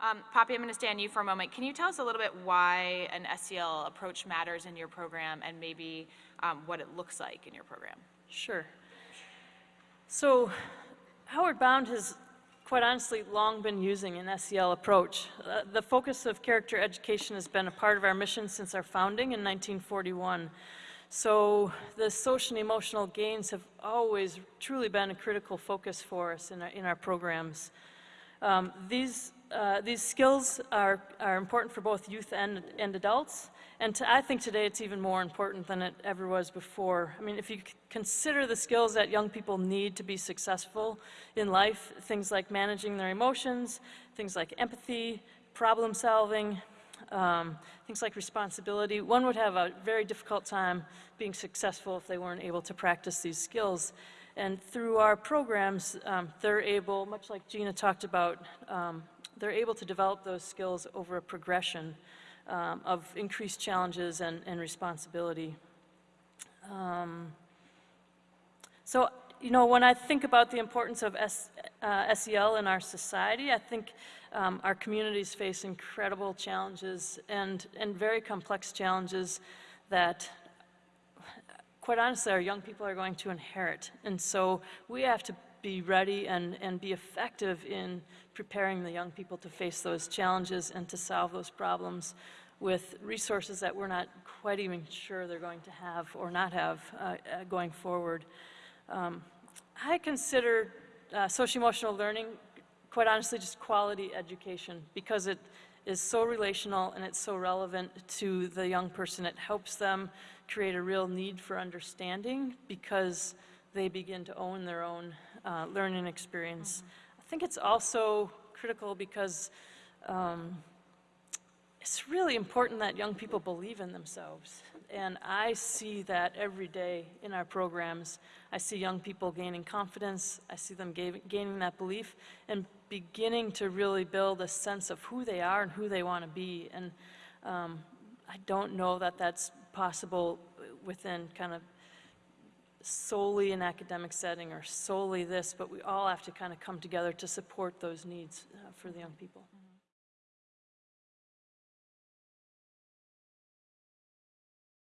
Um, Poppy, I'm going to stay on you for a moment. Can you tell us a little bit why an SEL approach matters in your program and maybe um, what it looks like in your program? Sure. So Outward Bound has quite honestly long been using an SEL approach. Uh, the focus of character education has been a part of our mission since our founding in 1941. So the social and emotional gains have always truly been a critical focus for us in our, in our programs. Um, these uh, these skills are, are important for both youth and, and adults. And to, I think today it's even more important than it ever was before. I mean, if you consider the skills that young people need to be successful in life, things like managing their emotions, things like empathy, problem solving, um, things like responsibility, one would have a very difficult time being successful if they weren't able to practice these skills. And through our programs, um, they're able, much like Gina talked about, um, they're able to develop those skills over a progression um, of increased challenges and, and responsibility. Um, so, you know, when I think about the importance of S, uh, SEL in our society, I think um, our communities face incredible challenges and, and very complex challenges that quite honestly, our young people are going to inherit. And so we have to be ready and, and be effective in preparing the young people to face those challenges and to solve those problems with resources that we're not quite even sure they're going to have or not have uh, uh, going forward. Um, I consider uh, social-emotional learning, quite honestly, just quality education because it is so relational and it's so relevant to the young person. It helps them create a real need for understanding because they begin to own their own uh, learning experience. Mm -hmm. I think it's also critical because um, it's really important that young people believe in themselves. And I see that every day in our programs. I see young people gaining confidence. I see them gaining that belief and beginning to really build a sense of who they are and who they want to be. And um, I don't know that that's possible within kind of solely an academic setting or solely this, but we all have to kind of come together to support those needs uh, for the young people.